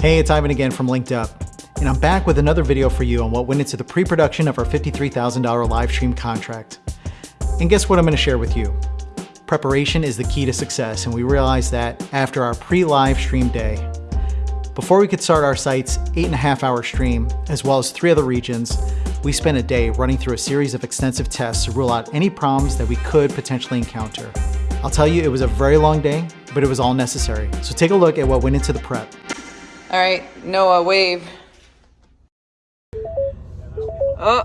Hey, it's Ivan again from Linked Up, and I'm back with another video for you on what went into the pre-production of our $53,000 live stream contract. And guess what I'm gonna share with you? Preparation is the key to success, and we realized that after our pre-live stream day. Before we could start our site's eight and a half hour stream, as well as three other regions, we spent a day running through a series of extensive tests to rule out any problems that we could potentially encounter. I'll tell you, it was a very long day, but it was all necessary. So take a look at what went into the prep. All right, Noah, wave. Oh,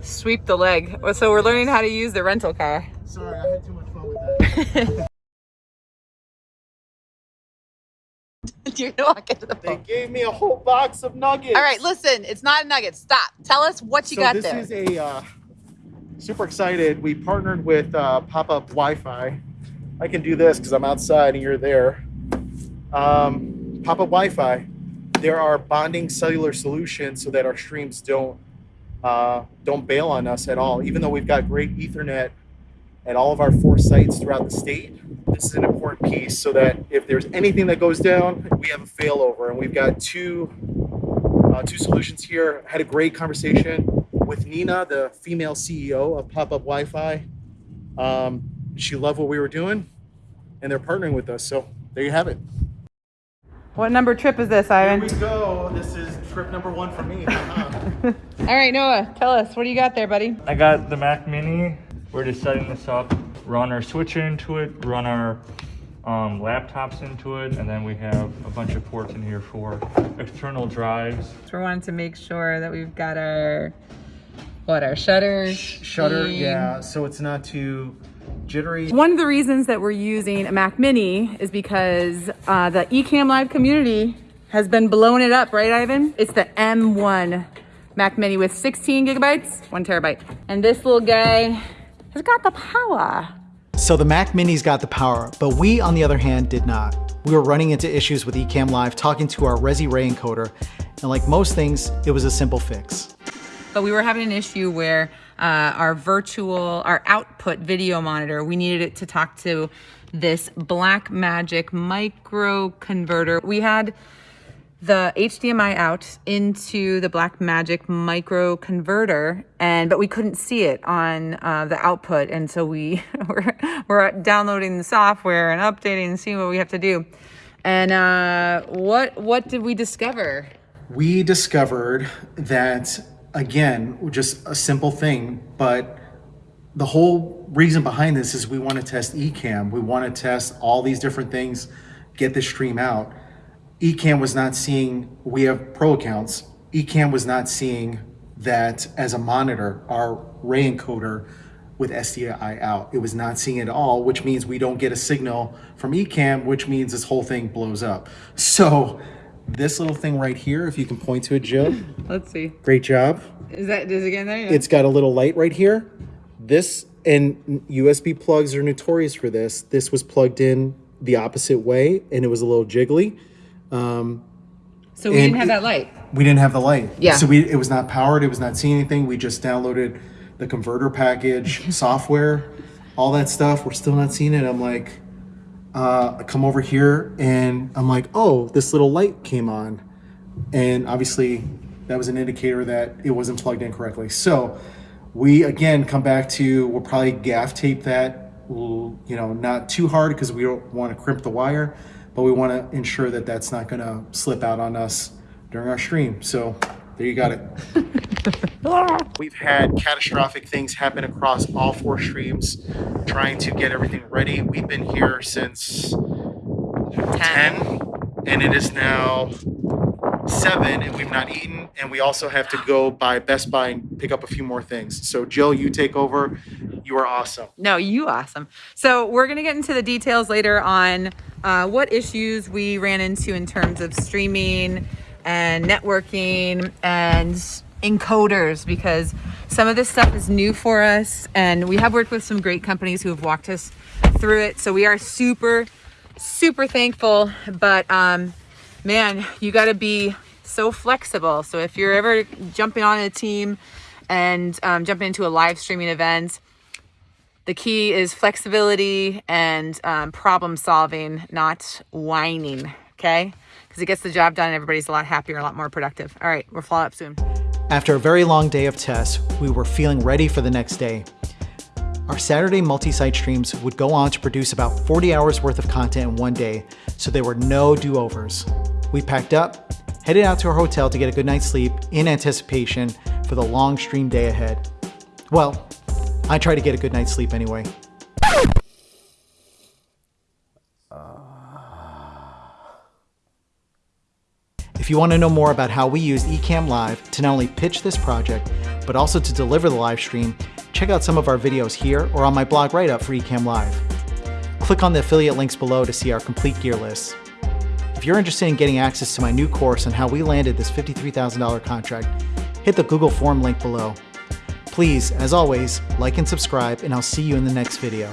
sweep the leg. So we're learning how to use the rental car. Sorry, I had too much fun with that. You're gonna walk into the they gave me a whole box of nuggets. All right, listen, it's not a nugget. Stop. Tell us what you so got this there. is a uh, super excited. We partnered with uh, Pop-Up Wi-Fi. I can do this because I'm outside and you're there. Um, Pop-Up Wi-Fi. There are bonding cellular solutions so that our streams don't uh, don't bail on us at all. Even though we've got great Ethernet at all of our four sites throughout the state, this is an important piece so that if there's anything that goes down, we have a failover. And we've got two uh, two solutions here. Had a great conversation with Nina, the female CEO of Pop Up Wi Fi. Um, she loved what we were doing, and they're partnering with us. So there you have it. What number trip is this, Ivan? Here we go. This is trip number one for me. All right, Noah, tell us. What do you got there, buddy? I got the Mac Mini. We're just setting this up, run our switcher into it, run our um, laptops into it, and then we have a bunch of ports in here for external drives. So we wanted to make sure that we've got our, what, our shutters? Shutter, in. yeah. So it's not too jittery. One of the reasons that we're using a Mac Mini is because uh, the Ecamm Live community has been blowing it up, right, Ivan? It's the M1 Mac Mini with 16 gigabytes, one terabyte. And this little guy has got the power. So the Mac Mini's got the power, but we, on the other hand, did not. We were running into issues with Ecamm Live, talking to our Resi Ray encoder, and like most things, it was a simple fix. But we were having an issue where uh, our virtual, our output video monitor, we needed it to talk to this Blackmagic micro converter. We had the HDMI out into the Blackmagic micro converter, and but we couldn't see it on uh, the output, and so we were, we're downloading the software and updating and seeing what we have to do. And uh, what what did we discover? we discovered that again just a simple thing but the whole reason behind this is we want to test Ecamm. We want to test all these different things, get the stream out. Ecamm was not seeing, we have pro accounts. Ecamm was not seeing that as a monitor, our Ray encoder with SDI out. It was not seeing it at all, which means we don't get a signal from Ecamm, which means this whole thing blows up. So this little thing right here, if you can point to it, Jill, Let's see. great job. Is that is it again there? Yeah. It's got a little light right here. This and USB plugs are notorious for this. This was plugged in the opposite way and it was a little jiggly. Um, so we didn't have that light. we didn't have the light. Yeah. So we it was not powered. It was not seeing anything. We just downloaded the converter package, software, all that stuff. We're still not seeing it. I'm like, uh, I come over here and I'm like, oh, this little light came on, and obviously that was an indicator that it wasn't plugged in correctly. So we again come back to we'll probably gaff tape that, you know, not too hard because we don't want to crimp the wire, but we want to ensure that that's not going to slip out on us during our stream. So there you got it. We've had catastrophic things happen across all four streams, trying to get everything ready. We've been here since 10, and it is now 7, and we've not eaten. And we also have to go by Best Buy and pick up a few more things. So, Jill, you take over. You are awesome. No, you awesome. So we're gonna get into the details later on uh, what issues we ran into in terms of streaming and networking and encoders because some of this stuff is new for us and we have worked with some great companies who have walked us through it. So we are super, super thankful. But um, man, you got to be so flexible. So if you're ever jumping on a team and um, jumping into a live streaming event, the key is flexibility and um, problem solving, not whining. Okay. because it gets the job done and everybody's a lot happier, a lot more productive. All right, we'll follow up soon. After a very long day of tests, we were feeling ready for the next day. Our Saturday multi-site streams would go on to produce about 40 hours worth of content in one day, so there were no do-overs. We packed up, headed out to our hotel to get a good night's sleep in anticipation for the long stream day ahead. Well, I tried to get a good night's sleep anyway. If you want to know more about how we used Ecamm Live to not only pitch this project, but also to deliver the live stream, check out some of our videos here or on my blog write-up for Ecamm Live. Click on the affiliate links below to see our complete gear list. If you're interested in getting access to my new course on how we landed this $53,000 contract, hit the Google form link below. Please, as always, like and subscribe, and I'll see you in the next video.